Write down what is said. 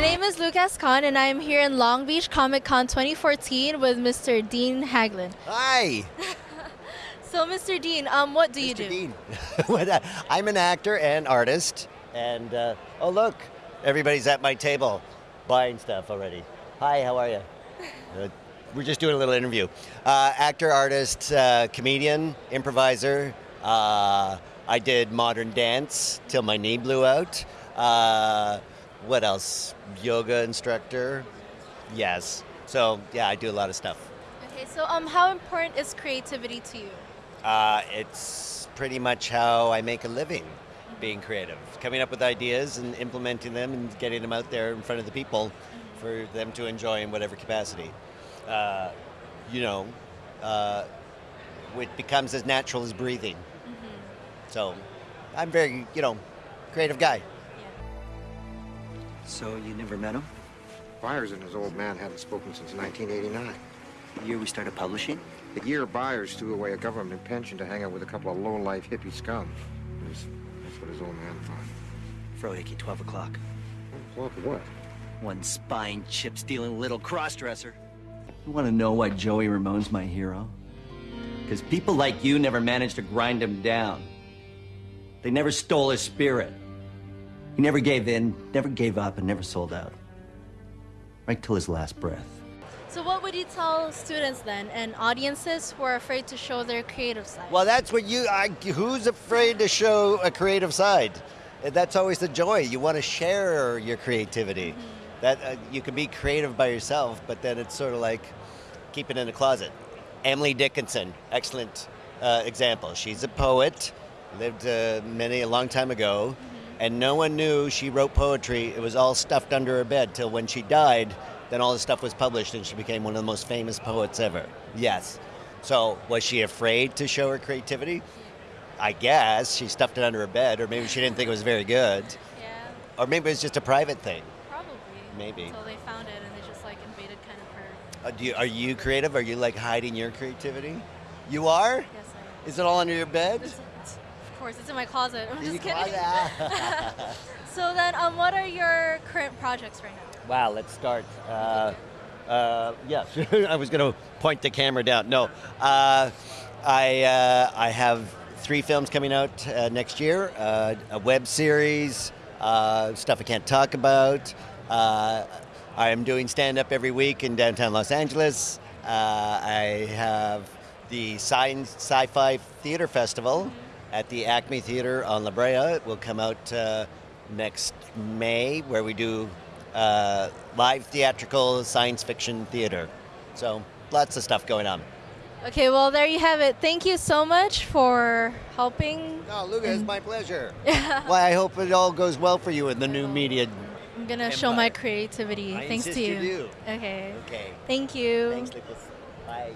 My name is Lucas Khan, and I'm here in Long Beach Comic Con 2014 with Mr. Dean Haglund. Hi, So, Mr. Dean, um, what do you do? Mr. Dean. Uh, I'm an actor and artist, and uh, oh look, everybody's at my table buying stuff already. Hi, how are you? Uh, we're just doing a little interview. Uh, actor, artist, uh, comedian, improviser. Uh, I did modern dance till my knee blew out. Uh, what else? Yoga instructor. Yes. So yeah, I do a lot of stuff. Okay, so um, how important is creativity to you? Uh, it's pretty much how I make a living, being creative, coming up with ideas and implementing them and getting them out there in front of the people for them to enjoy in whatever capacity. Uh, you know, uh, it becomes as natural as breathing. So, I'm very, you know, creative guy. So you never met him? Byers and his old man haven't spoken since 1989. The year we started publishing? The year Byers threw away a government pension to hang out with a couple of low-life hippie scum. That's, that's what his old man thought. Frohike, 12 o'clock. Well, for what? One spine chip stealing little crossdresser. You want to know why Joey Ramone's my hero? Because people like you never managed to grind him down. They never stole his spirit. He never gave in, never gave up, and never sold out. Right till his last breath. So, what would you tell students then and audiences who are afraid to show their creative side? Well, that's what you. I, who's afraid to show a creative side? That's always the joy. You want to share your creativity. That uh, you can be creative by yourself, but then it's sort of like keep it in a closet. Emily Dickinson, excellent uh, example. She's a poet, lived uh, many a long time ago, and no one knew she wrote poetry. It was all stuffed under her bed till when she died. Then all the stuff was published, and she became one of the most famous poets ever. Yes. So was she afraid to show her creativity? I guess she stuffed it under her bed, or maybe she didn't think it was very good, yeah, or maybe it was just a private thing. probably. Maybe. Until they found it and they just like invaded kind of her. Uh, do you, are you creative? Are you like hiding your creativity? You are? Yes, I am. Is it all under your bed? It's- it's- of course, it's in my closet. I'm In just kidding. closet? so then, um, what are your current projects right now? Wow, let's start. Uh, uh, yes, I was going to point the camera down. No, uh, I uh, I have three films coming out uh, next year. Uh, a web series, uh, stuff I can't talk about. Uh, I am doing stand up every week in downtown Los Angeles. Uh, I have the Science Sci-Fi Theater Festival at the Acme Theater on La Brea. It will come out uh, next May, where we do uh, live theatrical science fiction theater. So lots of stuff going on. Okay, well, there you have it. Thank you so much for helping. No, Luca, it's my pleasure. Yeah. well, I hope it all goes well for you in the new media. I'm gonna show my creativity. I Thanks to you you. Okay. Okay. Thank you. Thanks, Lucas. Bye.